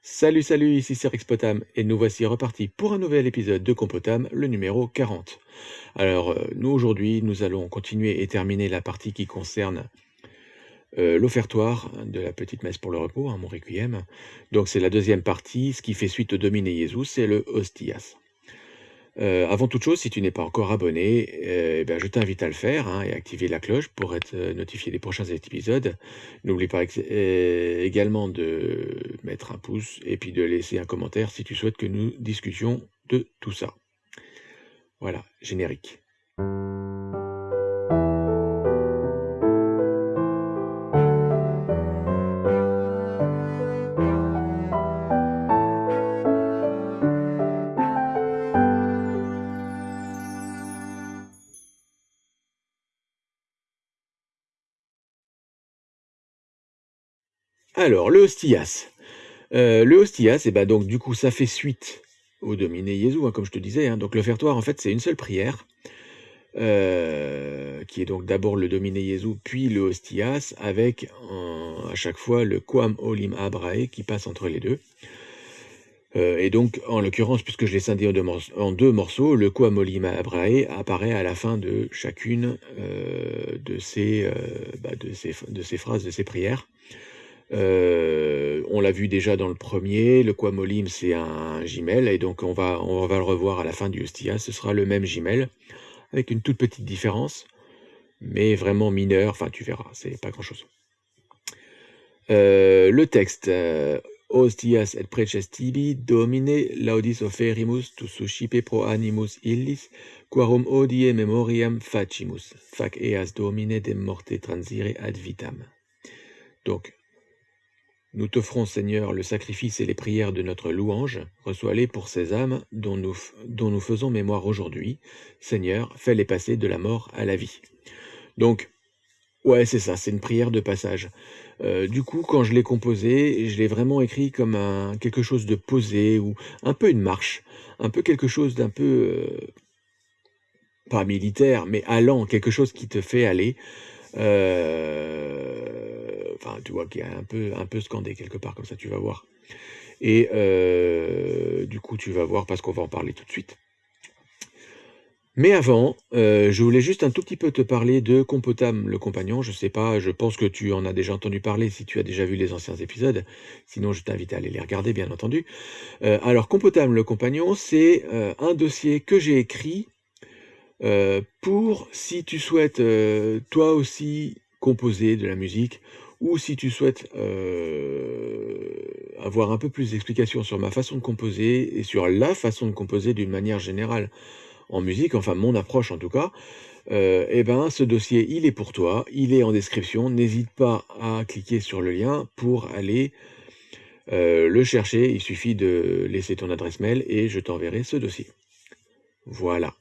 Salut, salut, ici c'est Rexpotam et nous voici repartis pour un nouvel épisode de Compotam, le numéro 40. Alors, euh, nous aujourd'hui, nous allons continuer et terminer la partie qui concerne euh, l'offertoire de la petite messe pour le repos, hein, mon requiem. Donc c'est la deuxième partie, ce qui fait suite au Domine Jésus, c'est le Hostias. Euh, avant toute chose, si tu n'es pas encore abonné, euh, eh ben, je t'invite à le faire hein, et à activer la cloche pour être euh, notifié des prochains épisodes. N'oublie pas également de mettre un pouce et puis de laisser un commentaire si tu souhaites que nous discutions de tout ça. Voilà, générique. Alors, le hostias. Euh, le hostias, et eh ben donc du coup, ça fait suite au Domine Jésus, hein, comme je te disais. Hein. Donc l'offertoire, en fait, c'est une seule prière, euh, qui est donc d'abord le Domine Jésus, puis le hostias, avec à chaque fois le Quam Olim Abrae qui passe entre les deux. Euh, et donc, en l'occurrence, puisque je l'ai scindé en deux, morceaux, le Quam Olim Abrae apparaît à la fin de chacune bah, de ces phrases, de ces prières. Euh, on l'a vu déjà dans le premier, le Quamolim c'est un gimel, et donc on va, on va le revoir à la fin du Hostia, ce sera le même gimel, avec une toute petite différence, mais vraiment mineure, enfin tu verras, c'est pas grand chose. Euh, le texte, euh, Hostias et preces tibi, domine laudis oferimus, tu suscipe pro animus illis, quarum odie memoriam facimus, fac eas domine de morte transire ad vitam. Donc, nous t'offrons, Seigneur, le sacrifice et les prières de notre louange. Reçois-les pour ces âmes dont nous, faisons mémoire aujourd'hui. Seigneur, fais-les passer de la mort à la vie. Donc, ouais, c'est ça, c'est une prière de passage. Euh, du coup, quand je l'ai composé, je l'ai vraiment écrit comme un, quelque chose de posé, ou un peu une marche, un peu quelque chose d'un peu, euh, pas militaire, mais allant, quelque chose qui te fait aller. Euh, enfin, tu vois, qui est un peu, un peu scandé quelque part, comme ça, tu vas voir. Et euh, du coup, tu vas voir, parce qu'on va en parler tout de suite. Mais avant, euh, je voulais juste un tout petit peu te parler de Compotam, le compagnon. Je sais pas, je pense que tu en as déjà entendu parler si tu as déjà vu les anciens épisodes. Sinon, je t'invite à aller les regarder, bien entendu. Alors, Compotam, le compagnon, c'est un dossier que j'ai écrit pour, si tu souhaites toi aussi composer de la musique ou si tu souhaites euh, avoir un peu plus d'explications sur ma façon de composer et sur la façon de composer d'une manière générale en musique, enfin mon approche en tout cas, euh, eh ben ce dossier il est pour toi, il est en description, n'hésite pas à cliquer sur le lien pour aller euh, le chercher, il suffit de laisser ton adresse mail et je t'enverrai ce dossier. Voilà.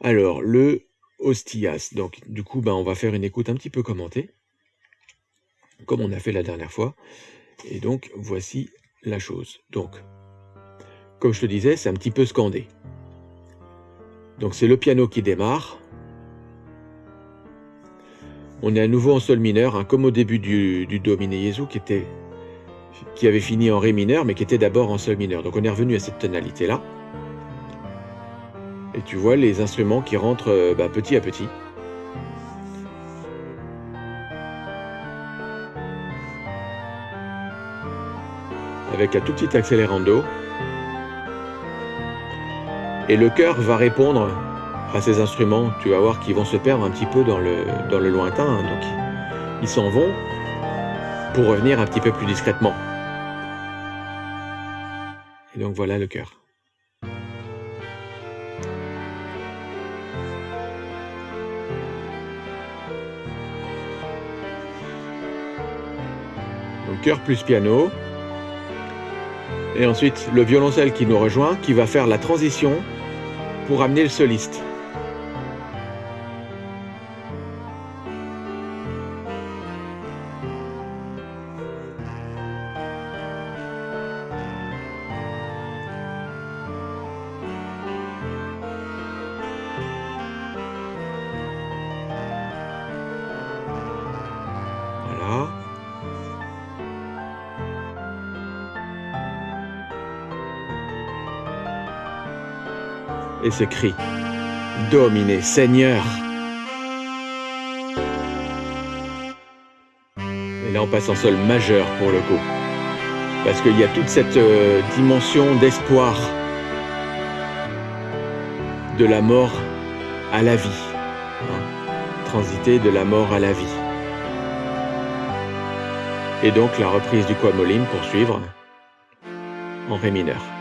Alors le Hostias, donc du coup ben, on va faire une écoute un petit peu commentée comme on a fait la dernière fois. Et donc, voici la chose. Donc, comme je te disais, c'est un petit peu scandé. Donc, c'est le piano qui démarre. On est à nouveau en sol mineur, hein, comme au début du, du Domine Jesu, qui, qui avait fini en Ré mineur, mais qui était d'abord en sol mineur. Donc, on est revenu à cette tonalité-là. Et tu vois les instruments qui rentrent euh, bah, petit à petit. avec un tout petit accélérando. Et le cœur va répondre à ces instruments. Tu vas voir qu'ils vont se perdre un petit peu dans le, dans le lointain. Hein. Donc, ils s'en vont pour revenir un petit peu plus discrètement. Et donc voilà le cœur. Donc cœur plus piano. Et ensuite, le violoncelle qui nous rejoint, qui va faire la transition pour amener le soliste. Et ce cri Domine, Seigneur Et là, on passe en sol majeur pour le coup. Parce qu'il y a toute cette euh, dimension d'espoir de la mort à la vie. Hein. Transiter de la mort à la vie. Et donc la reprise du Quamolim pour suivre en Ré mineur.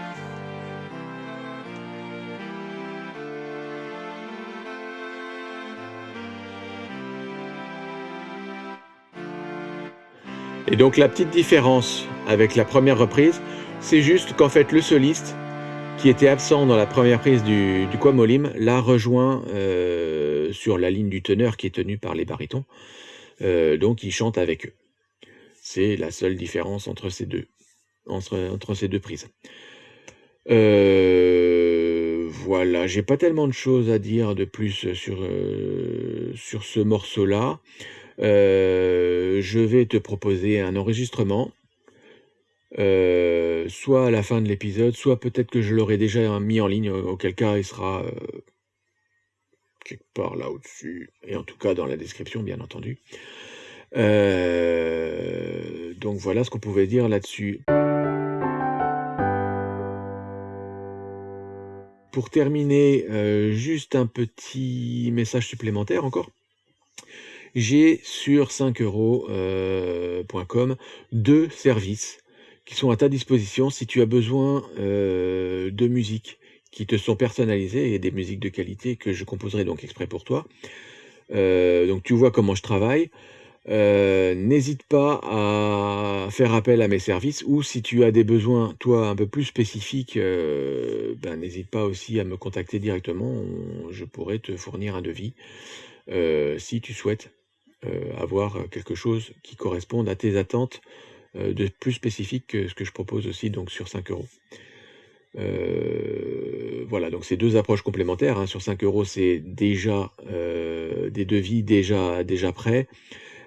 Et donc la petite différence avec la première reprise, c'est juste qu'en fait le soliste, qui était absent dans la première prise du, du Quamolim, l'a rejoint euh, sur la ligne du teneur qui est tenue par les barytons. Euh, donc il chante avec eux. C'est la seule différence entre ces deux, entre, ces deux prises. Euh, voilà, j'ai pas tellement de choses à dire de plus sur, euh, sur ce morceau-là. Euh, je vais te proposer un enregistrement, soit à la fin de l'épisode, soit peut-être que je l'aurai déjà mis en ligne, auquel cas il sera quelque part là au-dessus, et en tout cas dans la description, bien entendu. Euh, donc voilà ce qu'on pouvait dire là-dessus. Pour terminer, euh, juste un petit message supplémentaire encore. J'ai sur 5euros.com euh, deux services qui sont à ta disposition si tu as besoin de musique qui te sont personnalisées et des musiques de qualité que je composerai donc exprès pour toi. donc tu vois comment je travaille. Euh, n'hésite pas à faire appel à mes services ou si tu as des besoins, toi, un peu plus spécifiques, euh, ben, n'hésite pas aussi à me contacter directement. je pourrais te fournir un devis euh, si tu souhaites avoir quelque chose qui corresponde à tes attentes de plus spécifique que ce que je propose aussi donc sur 5 euros. voilà, donc c'est deux approches complémentaires. Hein. Sur 5 euros, c'est déjà des devis déjà, déjà prêts.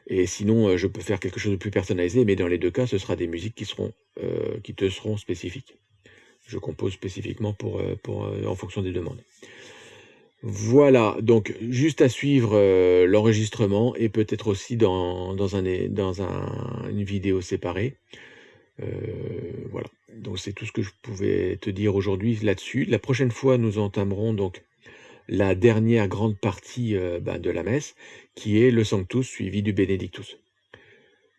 Et sinon, euh, je peux faire quelque chose de plus personnalisé, mais dans les deux cas, ce sera des musiques qui, seront, euh, qui te seront spécifiques. Je compose spécifiquement pour, euh, pour, en fonction des demandes. Voilà, donc juste à suivre l'enregistrement et peut-être aussi dans, dans, un, dans un, une vidéo séparée. voilà, donc c'est tout ce que je pouvais te dire aujourd'hui là-dessus. La prochaine fois, nous entamerons donc la dernière grande partie euh, ben, de la messe, qui est le Sanctus suivi du Benedictus.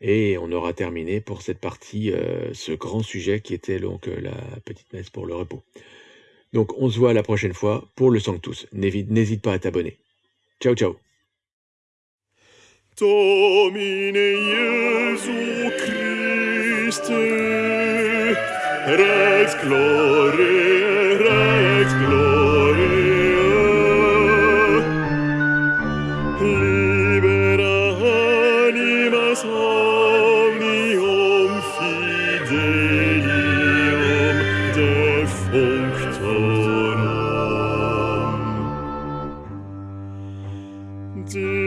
Et on aura terminé pour cette partie euh, ce grand sujet qui était donc euh, la petite messe pour le repos. Donc on se voit la prochaine fois pour le Sanctus. N'hésite pas à t'abonner. Ciao, ciao. day.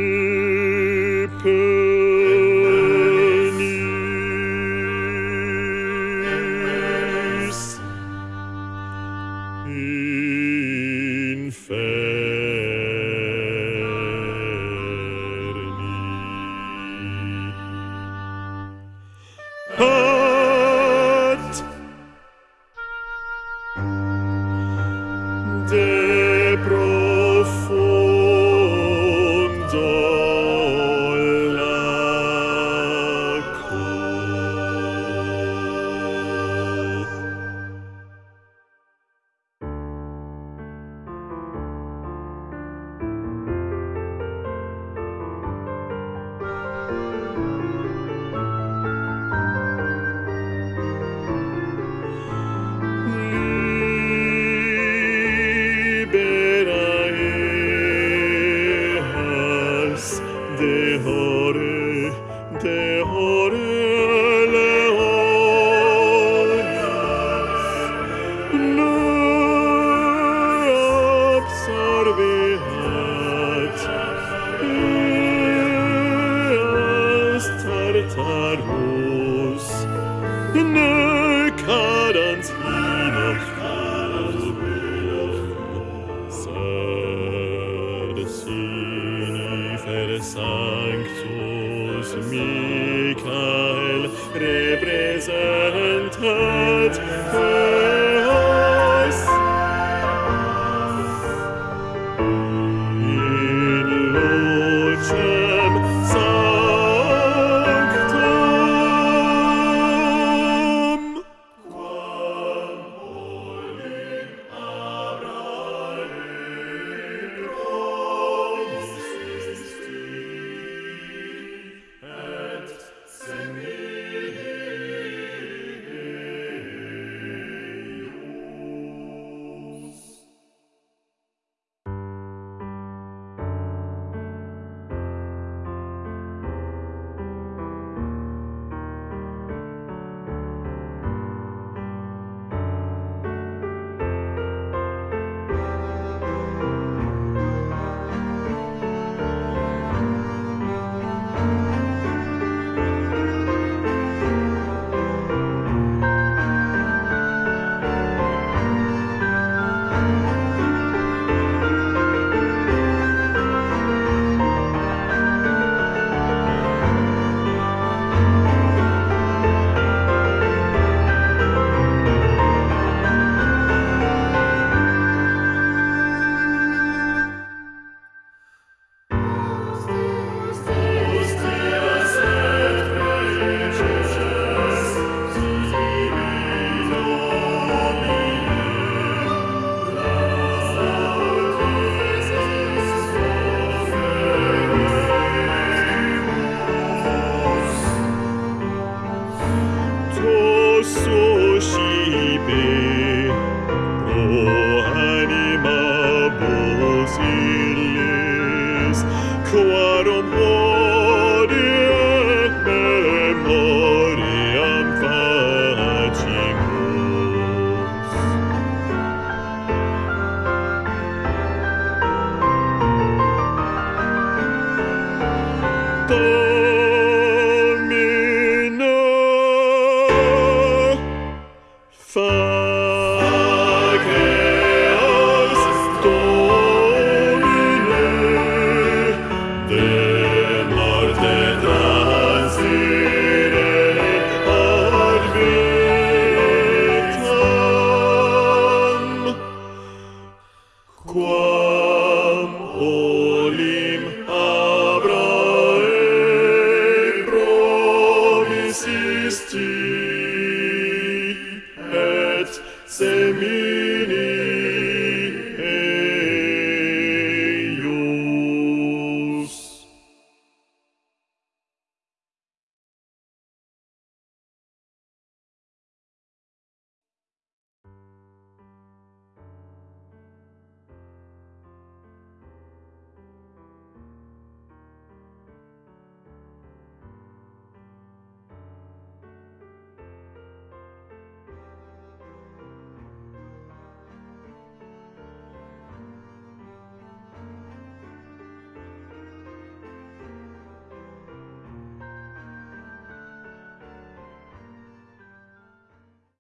Tartarus, ne cadans